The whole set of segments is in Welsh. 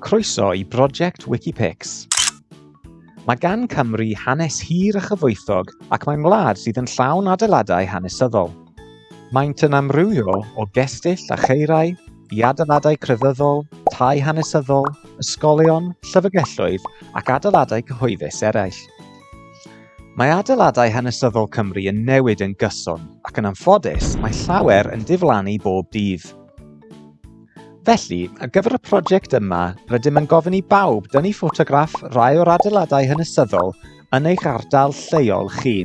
Croeso i brosiect Wikipix. Mae gan Cymru hanes hir a chyfoethog ac mae'n wlad sydd yn llawn adeiladau hanesyddol. Maent yn amrywio o gestyll a cheirau, i adeiladau crefyddol, tai hanesyddol, ysgolion, llyfrgelloedd ac adeiladau cyhoeddus eraill. Mae adeiladau hanesyddol Cymru yn newid yn gyson ac yn anffodus mae llawer yn diflannu bob dydd. Felly, ar gyfer y prosiect yma, rydym yn gofyn i bawb dynnu ffotograff rai o'r adeiladau hanesyddol yn eich ardal lleol chi.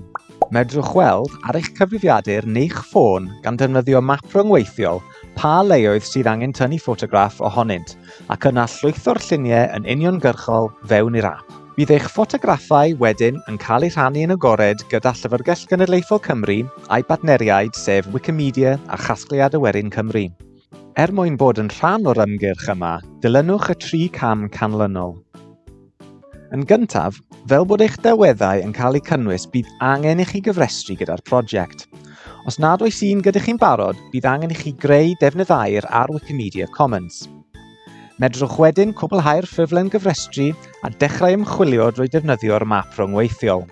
Medrwch weld ar eich cyfrifiadur neu'ch ffôn gan defnyddio map rhyngweithiol pa leoedd sydd angen tynnu ffotograff ohonynt ac yna llwytho'r lluniau yn uniongyrchol fewn i'r ap. Bydd eich ffotograffau wedyn yn cael eu rhannu yn agored gyda Llyfrgell Genedlaethol Cymru a'i badneriaid sef Wikimedia a Chasgliad Awerin Cymru. Er mwyn bod yn rhan o'r ymgyrch yma, dilynwch y tri cam canlynol. Yn gyntaf, fel bod eich delweddau yn cael eu cynnwys, bydd angen i chi gyfrestru gyda'r prosiect. Os nad oes un gyda chi'n barod, bydd angen i chi greu defnydd air ar Wikimedia Commons. Medrwch wedyn cwblhau'r ffurflen gyfrestru a dechrau ymchwilio drwy defnyddio'r map rhwngweithiol.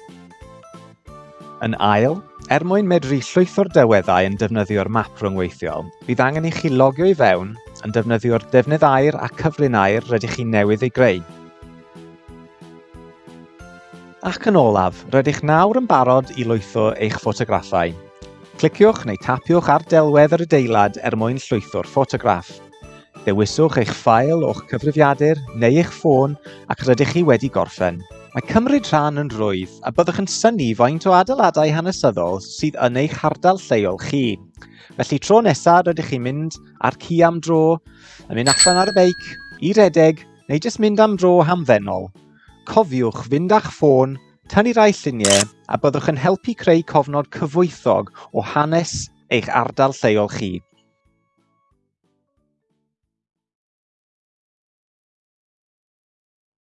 Yn ail, Er mwyn medru llwyth o'r delweddau yn defnyddio'r map rhwngweithiol, bydd angen i chi logio i fewn yn defnyddio'r defnydd air a cyfrinair rydych chi newydd ei greu. Ac yn olaf, rydych nawr yn barod i lwytho eich ffotograffau. Cliciwch neu tapiwch ar delwedd yr adeilad er mwyn llwytho'r ffotograff. Dewiswch eich ffail o'ch cyfrifiadur neu eich ffôn ac rydych chi wedi gorffen. Mae cymryd rhan yn rwydd a byddwch yn syni faint o adeiladau hanesyddol sydd yn eich hardal lleol chi. Felly tro nesaf rydych chi'n mynd ar ci am dro, yn mynd allan ar y beic, i redeg neu jyst mynd am dro hamfennol. Cofiwch fynd â'ch ffôn, tynnu rai lluniau a byddwch yn helpu creu cofnod cyfwythog o hanes eich ardal lleol chi.